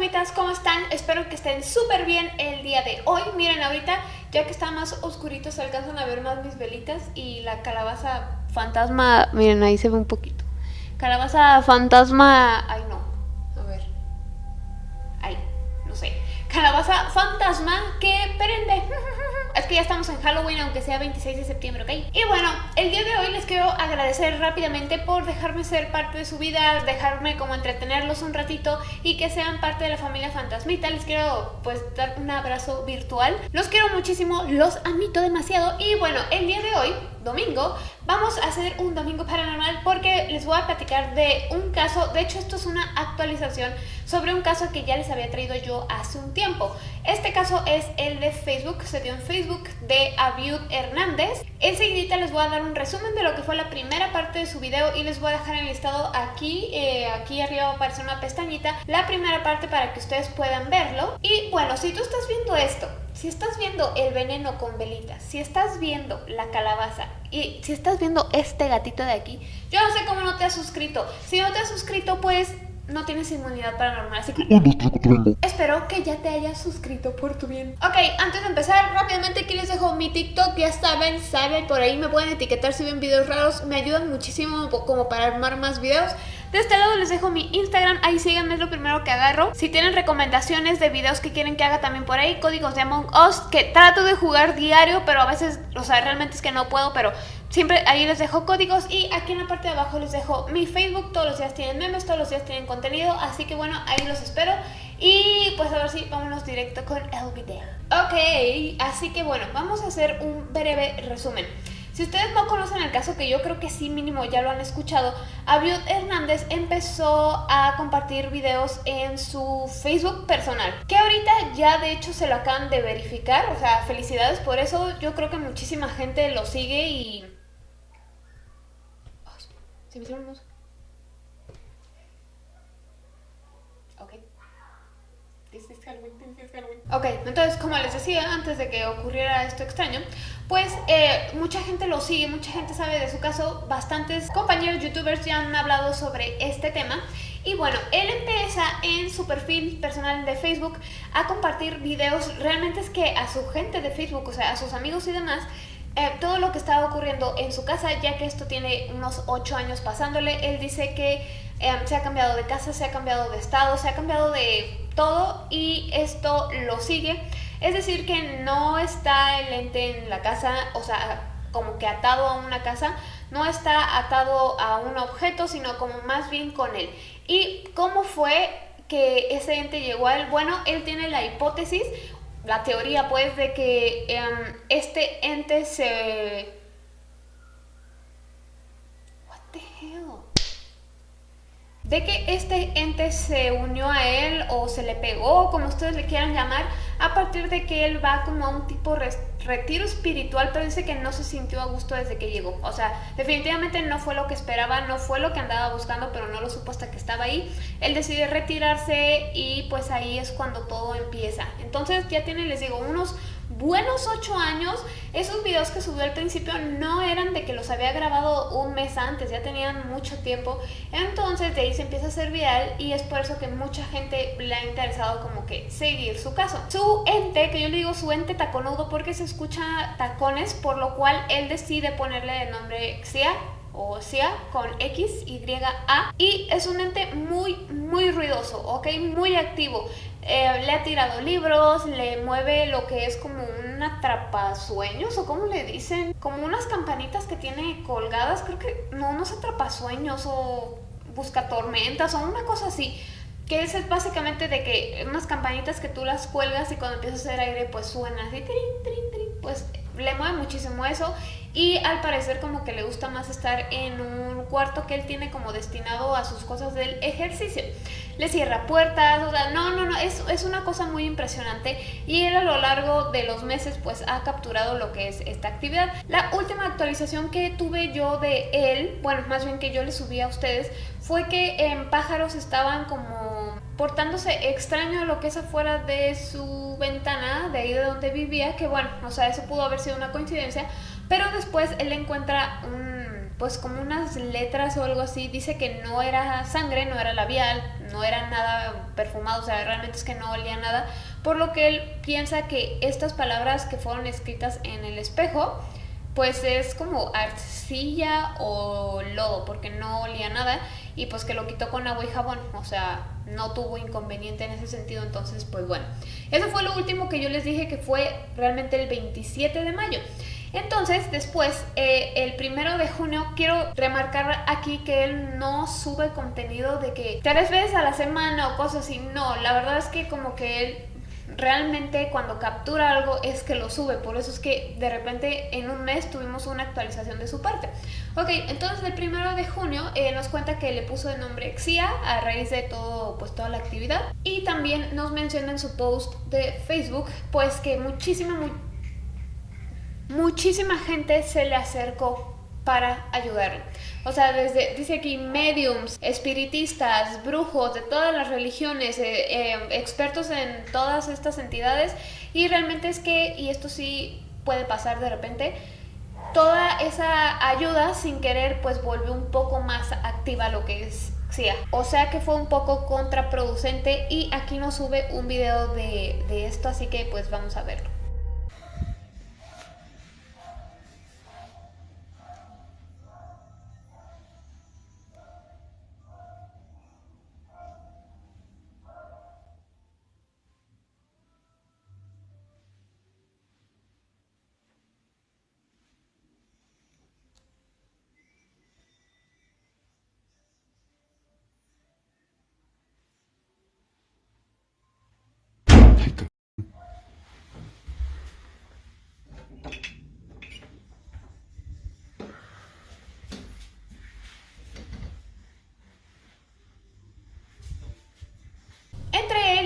fantasmitas, ¿cómo están? Espero que estén súper bien el día de hoy. Miren, ahorita, ya que está más oscurito, se alcanzan a ver más mis velitas y la calabaza fantasma, miren, ahí se ve un poquito. Calabaza fantasma, ay no, a ver, ay, no sé. Calabaza fantasma que prende. Es que ya estamos en Halloween, aunque sea 26 de septiembre, ¿ok? Y bueno, el día de hoy les quiero agradecer rápidamente por dejarme ser parte de su vida, dejarme como entretenerlos un ratito y que sean parte de la familia Fantasmita. Les quiero pues dar un abrazo virtual. Los quiero muchísimo, los admito demasiado y bueno, el día de hoy domingo, vamos a hacer un domingo paranormal porque les voy a platicar de un caso, de hecho esto es una actualización sobre un caso que ya les había traído yo hace un tiempo. Este caso es el de Facebook, se dio en Facebook de Abiud Hernández. Enseguida les voy a dar un resumen de lo que fue la primera parte de su video y les voy a dejar en el listado aquí, eh, aquí arriba va a aparecer una pestañita, la primera parte para que ustedes puedan verlo. Y bueno, si tú estás viendo esto si estás viendo el veneno con velitas, si estás viendo la calabaza y si estás viendo este gatito de aquí, yo no sé cómo no te has suscrito. Si no te has suscrito, pues no tienes inmunidad paranormal, así que espero que ya te hayas suscrito por tu bien. Ok, antes de empezar, rápidamente aquí les dejo mi TikTok, ya saben, saben, por ahí me pueden etiquetar si ven videos raros, me ayudan muchísimo como para armar más videos. De este lado les dejo mi Instagram, ahí síganme, es lo primero que agarro. Si tienen recomendaciones de videos que quieren que haga también por ahí, códigos de Among Us, que trato de jugar diario, pero a veces, o sea, realmente es que no puedo, pero siempre ahí les dejo códigos y aquí en la parte de abajo les dejo mi Facebook, todos los días tienen memes, todos los días tienen contenido, así que bueno, ahí los espero. Y pues ahora sí, vámonos directo con el video. Ok, así que bueno, vamos a hacer un breve resumen. Si ustedes no conocen el caso, que yo creo que sí mínimo ya lo han escuchado, Abiud Hernández empezó a compartir videos en su Facebook personal, que ahorita ya de hecho se lo acaban de verificar, o sea, felicidades por eso, yo creo que muchísima gente lo sigue y... se me hicieron unos... Ok. Ok, entonces como les decía, antes de que ocurriera esto extraño, pues eh, mucha gente lo sigue, mucha gente sabe de su caso, bastantes compañeros youtubers ya han hablado sobre este tema. Y bueno, él empieza en su perfil personal de Facebook a compartir videos, realmente es que a su gente de Facebook, o sea, a sus amigos y demás, eh, todo lo que estaba ocurriendo en su casa, ya que esto tiene unos 8 años pasándole, él dice que eh, se ha cambiado de casa, se ha cambiado de estado, se ha cambiado de todo y esto lo sigue es decir, que no está el ente en la casa, o sea, como que atado a una casa, no está atado a un objeto, sino como más bien con él. ¿Y cómo fue que ese ente llegó a él? Bueno, él tiene la hipótesis, la teoría pues, de que em, este ente se... What? De que este ente se unió a él o se le pegó, como ustedes le quieran llamar, a partir de que él va como a un tipo retiro espiritual, pero dice que no se sintió a gusto desde que llegó. O sea, definitivamente no fue lo que esperaba, no fue lo que andaba buscando, pero no lo supo hasta que estaba ahí. Él decide retirarse y pues ahí es cuando todo empieza. Entonces ya tiene, les digo, unos buenos 8 años, esos videos que subió al principio no eran de que los había grabado un mes antes, ya tenían mucho tiempo, entonces de ahí se empieza a hacer viral y es por eso que mucha gente le ha interesado como que seguir su caso. Su ente, que yo le digo su ente taconudo porque se escucha tacones, por lo cual él decide ponerle el nombre Xia o sea con X, Y, A y es un ente muy muy ruidoso, ok, muy activo eh, le ha tirado libros, le mueve lo que es como un atrapasueños o como le dicen, como unas campanitas que tiene colgadas, creo que no, no es atrapasueños o busca tormentas o una cosa así. Que es básicamente de que unas campanitas que tú las cuelgas y cuando empieza a hacer aire pues suena así, trin, trin, trin, pues le mueve muchísimo eso y al parecer como que le gusta más estar en un cuarto que él tiene como destinado a sus cosas del ejercicio. Le cierra puertas, o sea, no, no, no, es, es una cosa muy impresionante y él a lo largo de los meses pues ha capturado lo que es esta actividad. La última actualización que tuve yo de él, bueno, más bien que yo le subí a ustedes, fue que en pájaros estaban como portándose extraño a lo que es afuera de su ventana, de ahí de donde vivía, que bueno, o sea, eso pudo haber sido una coincidencia, pero después él encuentra un, pues como unas letras o algo así, dice que no era sangre, no era labial, no era nada perfumado, o sea, realmente es que no olía nada, por lo que él piensa que estas palabras que fueron escritas en el espejo, pues es como arcilla o lodo, porque no olía nada, y pues que lo quitó con agua y jabón, o sea, no tuvo inconveniente en ese sentido, entonces pues bueno. Eso fue lo último que yo les dije que fue realmente el 27 de mayo. Entonces, después, eh, el primero de junio, quiero remarcar aquí que él no sube contenido de que tres veces a la semana o cosas así. No, la verdad es que como que él realmente cuando captura algo es que lo sube, por eso es que de repente en un mes tuvimos una actualización de su parte. Ok, entonces el primero de junio eh, nos cuenta que le puso de nombre Xia a raíz de todo, pues toda la actividad y también nos menciona en su post de Facebook pues que muchísima, muchísima gente se le acercó para ayudarle. O sea, desde, dice aquí, mediums, espiritistas, brujos de todas las religiones, eh, eh, expertos en todas estas entidades. Y realmente es que, y esto sí puede pasar de repente, toda esa ayuda sin querer pues vuelve un poco más activa lo que es. O sea que fue un poco contraproducente y aquí nos sube un video de, de esto, así que pues vamos a verlo.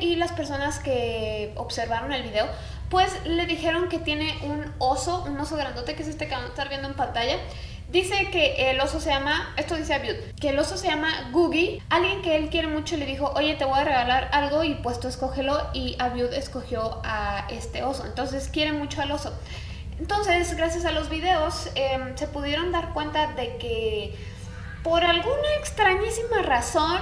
y las personas que observaron el video, pues le dijeron que tiene un oso, un oso grandote, que es este que van a estar viendo en pantalla. Dice que el oso se llama, esto dice Abiud, que el oso se llama Googie. Alguien que él quiere mucho le dijo, oye, te voy a regalar algo y pues tú escógelo. Y Abiud escogió a este oso. Entonces quiere mucho al oso. Entonces, gracias a los videos, em, se pudieron dar cuenta de que por alguna extrañísima razón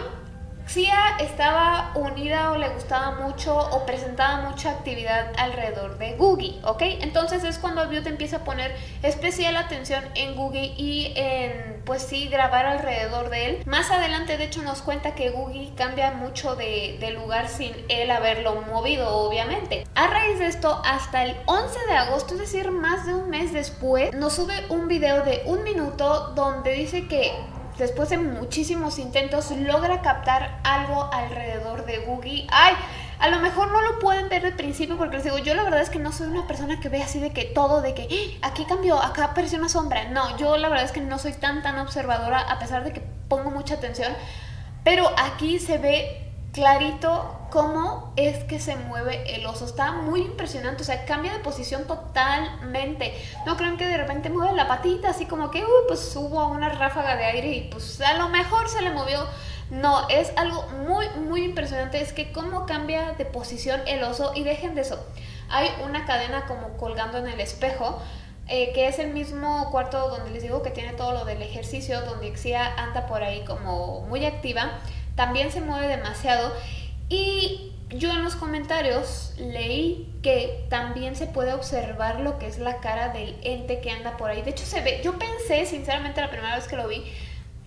Xia estaba unida o le gustaba mucho o presentaba mucha actividad alrededor de Googie, ¿ok? Entonces es cuando te empieza a poner especial atención en Googie y en, pues sí, grabar alrededor de él. Más adelante, de hecho, nos cuenta que Googie cambia mucho de, de lugar sin él haberlo movido, obviamente. A raíz de esto, hasta el 11 de agosto, es decir, más de un mes después, nos sube un video de un minuto donde dice que después de muchísimos intentos, logra captar algo alrededor de Googie. ¡Ay! A lo mejor no lo pueden ver de principio porque les digo, yo la verdad es que no soy una persona que ve así de que todo, de que ¡Ah! aquí cambió, acá apareció una sombra. No, yo la verdad es que no soy tan tan observadora a pesar de que pongo mucha atención. Pero aquí se ve clarito cómo es que se mueve el oso. Está muy impresionante, o sea, cambia de posición totalmente. No crean que de repente mueve la patita, así como que, uy, pues hubo una ráfaga de aire y pues a lo mejor se le movió. No, es algo muy, muy impresionante. Es que cómo cambia de posición el oso. Y dejen de eso. Hay una cadena como colgando en el espejo. Eh, que es el mismo cuarto donde les digo que tiene todo lo del ejercicio, donde Xia anda por ahí como muy activa también se mueve demasiado y yo en los comentarios leí que también se puede observar lo que es la cara del ente que anda por ahí. De hecho se ve, yo pensé sinceramente la primera vez que lo vi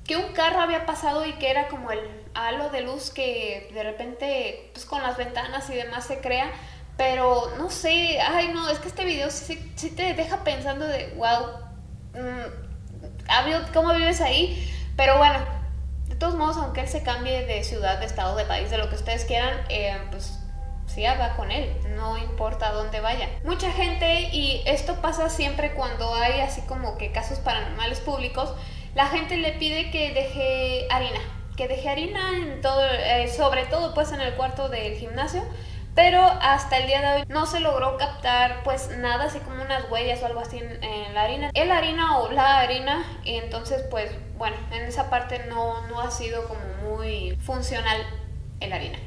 que un carro había pasado y que era como el halo de luz que de repente pues con las ventanas y demás se crea. Pero no sé, ay no, es que este video sí, sí te deja pensando de wow, mmm, ¿cómo vives ahí? Pero bueno, todos modos, aunque él se cambie de ciudad, de estado, de país, de lo que ustedes quieran, eh, pues sí va con él, no importa dónde vaya. Mucha gente, y esto pasa siempre cuando hay así como que casos paranormales públicos, la gente le pide que deje harina, que deje harina en todo, eh, sobre todo pues en el cuarto del gimnasio, pero hasta el día de hoy no se logró captar pues nada así como unas huellas o algo así en, la harina. El harina o la harina y entonces pues bueno, en esa parte no, no ha sido como muy funcional el harina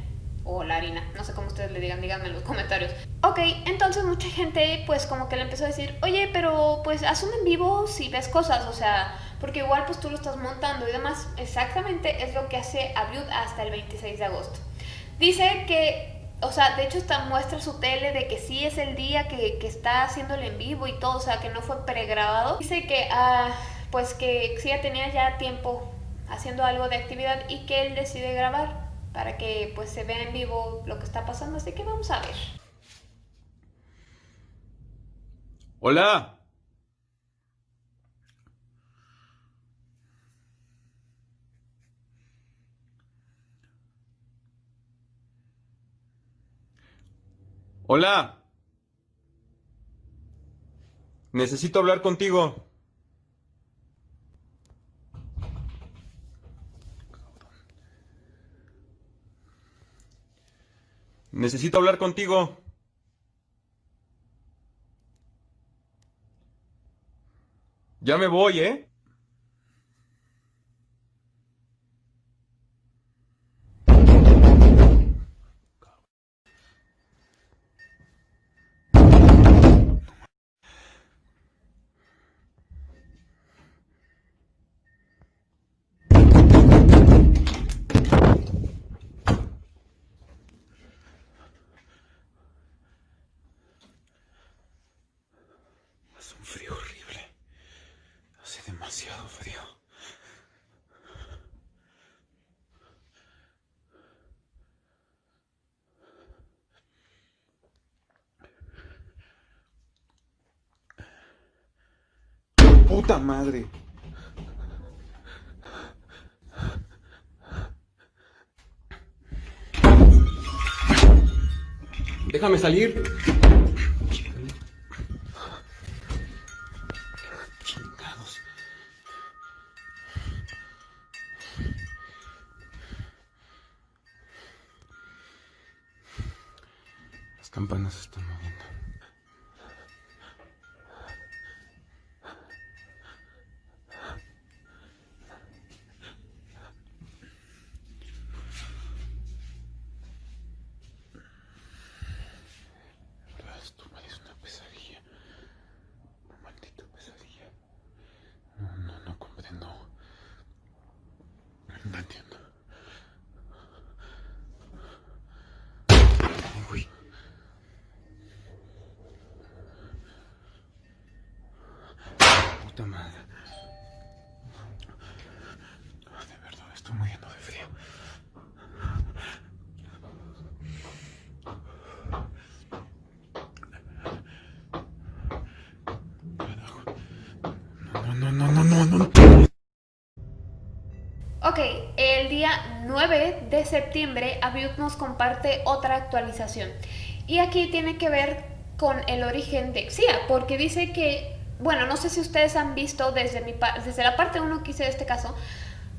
o la harina, no sé cómo ustedes le digan, díganme en los comentarios. Ok, entonces mucha gente pues como que le empezó a decir, oye, pero pues haz un en vivo si ves cosas, o sea, porque igual pues tú lo estás montando y demás. Exactamente es lo que hace Abiud hasta el 26 de agosto. Dice que, o sea, de hecho está muestra su tele de que sí es el día que, que está haciendo el en vivo y todo, o sea, que no fue pregrabado. Dice que, ah, pues que sí tenía ya tiempo haciendo algo de actividad y que él decide grabar para que pues se vea en vivo lo que está pasando, así que vamos a ver. Hola. Hola. Necesito hablar contigo. Necesito hablar contigo. Ya me voy, ¿eh? Hace un frío horrible. Hace demasiado frío. Puta madre. Déjame salir. Chingados. Las campanas se están moviendo. De verdad, Esto parece una pesadilla. Una maldita pesadilla. No, no, no comprendo. No entiendo. Uy. Puta madre. De verdad, estoy muriendo de frío. Carajo. No, no, no, no, no, no, no. Ok, el día 9 de septiembre Abiud nos comparte otra actualización. Y aquí tiene que ver con el origen de Xia, porque dice que, bueno, no sé si ustedes han visto desde, mi, desde la parte 1 que hice de este caso,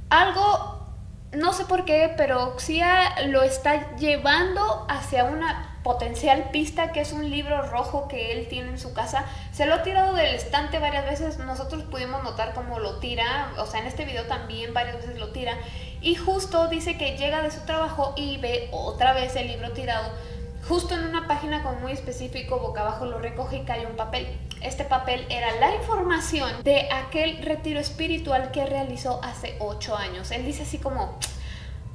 algo, no sé por qué, pero Xia lo está llevando hacia una potencial pista que es un libro rojo que él tiene en su casa. Se lo ha tirado del estante varias veces, nosotros pudimos notar cómo lo tira, o sea, en este video también varias veces lo tira. Y justo dice que llega de su trabajo y ve otra vez el libro tirado. Justo en una página con muy específico, boca abajo lo recoge y cae un papel. Este papel era la información de aquel retiro espiritual que realizó hace 8 años. Él dice así como,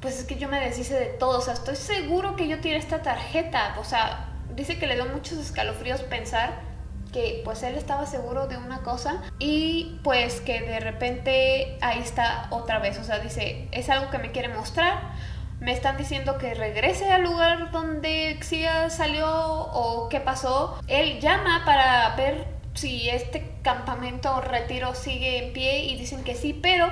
pues es que yo me deshice de todo, o sea, estoy seguro que yo tiré esta tarjeta, o sea, dice que le dio muchos escalofríos pensar que pues él estaba seguro de una cosa y pues que de repente ahí está otra vez, o sea, dice, es algo que me quiere mostrar, me están diciendo que regrese al lugar donde Xia salió o qué pasó, él llama para ver si este campamento o retiro sigue en pie y dicen que sí, pero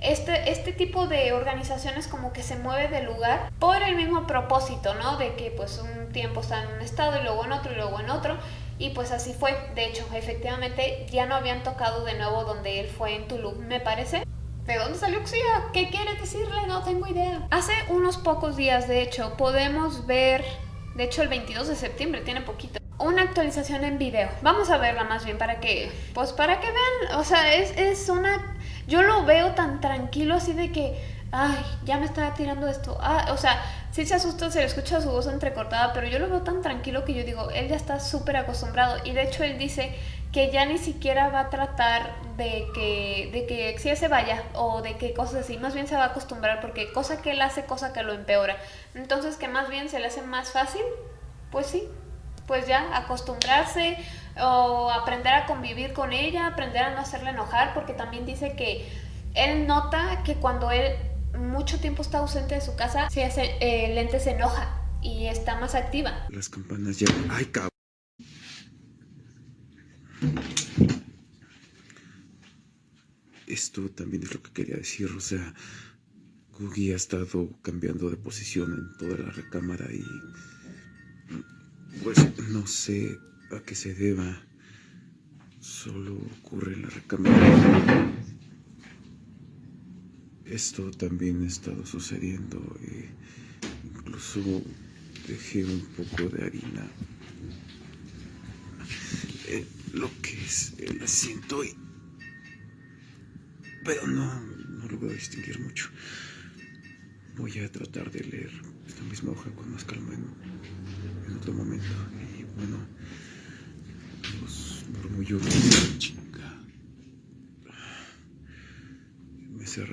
este, este tipo de organizaciones como que se mueve de lugar por el mismo propósito, ¿no? De que pues un tiempo está en un estado y luego en otro y luego en otro. Y pues así fue. De hecho, efectivamente ya no habían tocado de nuevo donde él fue en Tulum, me parece. ¿De dónde salió Xia? ¿Qué quiere decirle? No tengo idea. Hace unos pocos días, de hecho, podemos ver, de hecho el 22 de septiembre, tiene poquito, una actualización en video. Vamos a verla más bien para que, pues para que vean, o sea, es, es una... Yo lo veo tan tranquilo así de que, ay, ya me estaba tirando esto. Ah, o sea, sí se asusta, se le escucha su voz entrecortada, pero yo lo veo tan tranquilo que yo digo, él ya está súper acostumbrado. Y de hecho él dice que ya ni siquiera va a tratar de que, de que si se vaya o de que cosas así, más bien se va a acostumbrar porque cosa que él hace, cosa que lo empeora. Entonces que más bien se le hace más fácil, pues sí, pues ya acostumbrarse o aprender a convivir con ella, aprender a no hacerle enojar, porque también dice que él nota que cuando él mucho tiempo está ausente de su casa, si hace, eh, Lente se enoja y está más activa. Las campanas ya... ¡Ay, cabrón! Esto también es lo que quería decir, o sea, Googie ha estado cambiando de posición en toda la recámara y pues no sé a qué se deba. Solo ocurre en la recámara. Esto también ha estado sucediendo. E incluso dejé un poco de harina. En lo que es el asiento y... Pero no, no logro distinguir mucho. Voy a tratar de leer esta misma hoja con más calma en,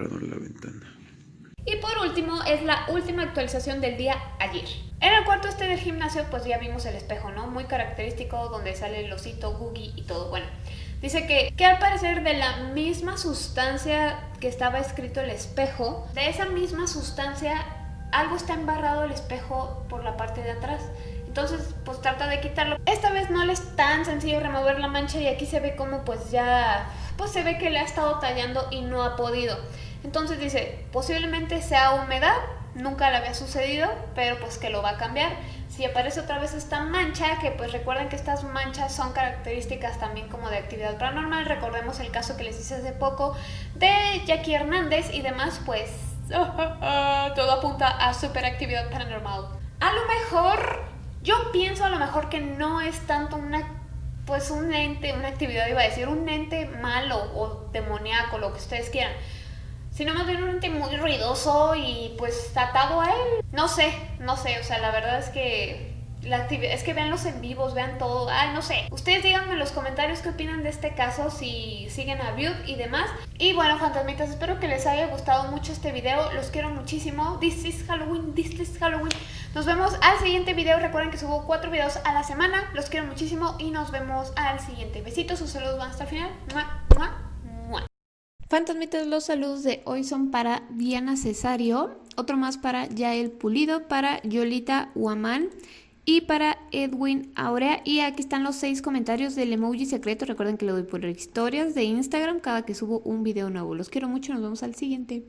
Y ventana. Y por último, es la última actualización del día ayer. En el cuarto este del gimnasio, pues ya vimos el espejo, ¿no? Muy característico, donde sale el osito, Googie y todo. Bueno, Dice que, que al parecer de la misma sustancia que estaba escrito el espejo, de esa misma sustancia algo está embarrado el espejo por la parte de atrás. Entonces, pues trata de quitarlo. Esta vez no le es tan sencillo remover la mancha y aquí se ve como pues ya, pues se ve que le ha estado tallando y no ha podido. Entonces dice, posiblemente sea humedad, nunca le había sucedido, pero pues que lo va a cambiar si aparece otra vez esta mancha, que pues recuerden que estas manchas son características también como de actividad paranormal, recordemos el caso que les hice hace poco de Jackie Hernández y demás, pues todo apunta a superactividad paranormal. A lo mejor, yo pienso a lo mejor que no es tanto una pues un ente, una actividad iba a decir, un ente malo o demoníaco, lo que ustedes quieran sino más bien un ente muy ruidoso y pues atado a él. No sé, no sé, o sea, la verdad es que es que vean los en vivos, vean todo, ay, no sé. Ustedes díganme en los comentarios qué opinan de este caso, si siguen a Butte y demás. Y bueno, fantasmitas, espero que les haya gustado mucho este video, los quiero muchísimo. This is Halloween, this is Halloween. Nos vemos al siguiente video, recuerden que subo cuatro videos a la semana, los quiero muchísimo y nos vemos al siguiente. Besitos, sus saludos van hasta el final. ¡Mua, mua! Fantasmitas, los saludos de hoy son para Diana Cesario, otro más para Yael Pulido, para Yolita Huamán y para Edwin Aurea. Y aquí están los seis comentarios del emoji secreto. Recuerden que lo doy por historias de Instagram cada que subo un video nuevo. Los quiero mucho, nos vemos al siguiente.